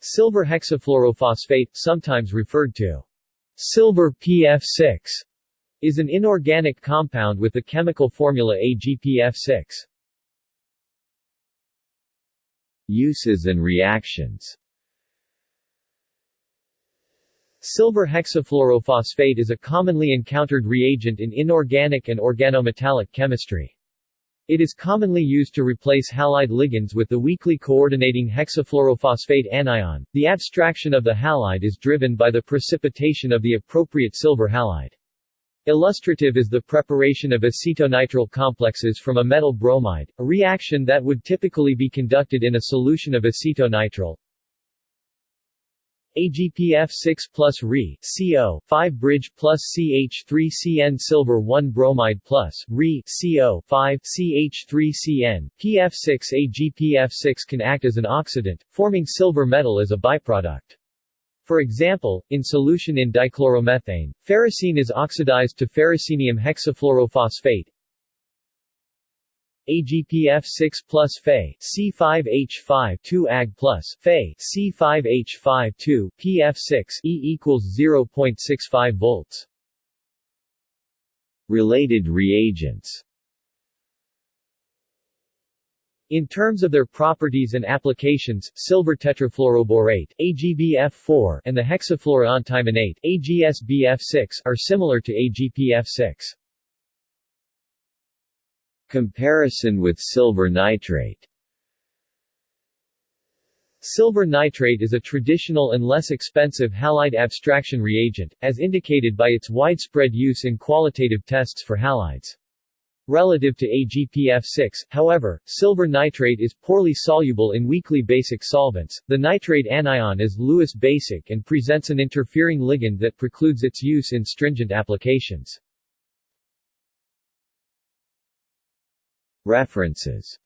Silver hexafluorophosphate, sometimes referred to silver PF6, is an inorganic compound with the chemical formula AgPF6. Uses and reactions Silver hexafluorophosphate is a commonly encountered reagent in inorganic and organometallic chemistry. It is commonly used to replace halide ligands with the weakly coordinating hexafluorophosphate anion. The abstraction of the halide is driven by the precipitation of the appropriate silver halide. Illustrative is the preparation of acetonitrile complexes from a metal bromide, a reaction that would typically be conducted in a solution of acetonitrile. AgPF6 plus Re CO 5 bridge plus CH3CN silver 1 bromide plus Re CO 5 CH3CN PF6 AgPF6 can act as an oxidant, forming silver metal as a byproduct. For example, in solution in dichloromethane, ferrocene is oxidized to ferrocenium hexafluorophosphate, AgPF6 plus Fe C5H5 2 Ag plus Fe C5H5 2 PF6 E equals 0.65 volts. Related reagents in terms of their properties and applications, silver tetrafluoroborate AgBF4 and the hexafluoroantimonate AgSbF6 are similar to AgPF6. Comparison with silver nitrate Silver nitrate is a traditional and less expensive halide abstraction reagent, as indicated by its widespread use in qualitative tests for halides. Relative to AgPF6, however, silver nitrate is poorly soluble in weakly basic solvents. The nitrate anion is Lewis basic and presents an interfering ligand that precludes its use in stringent applications. References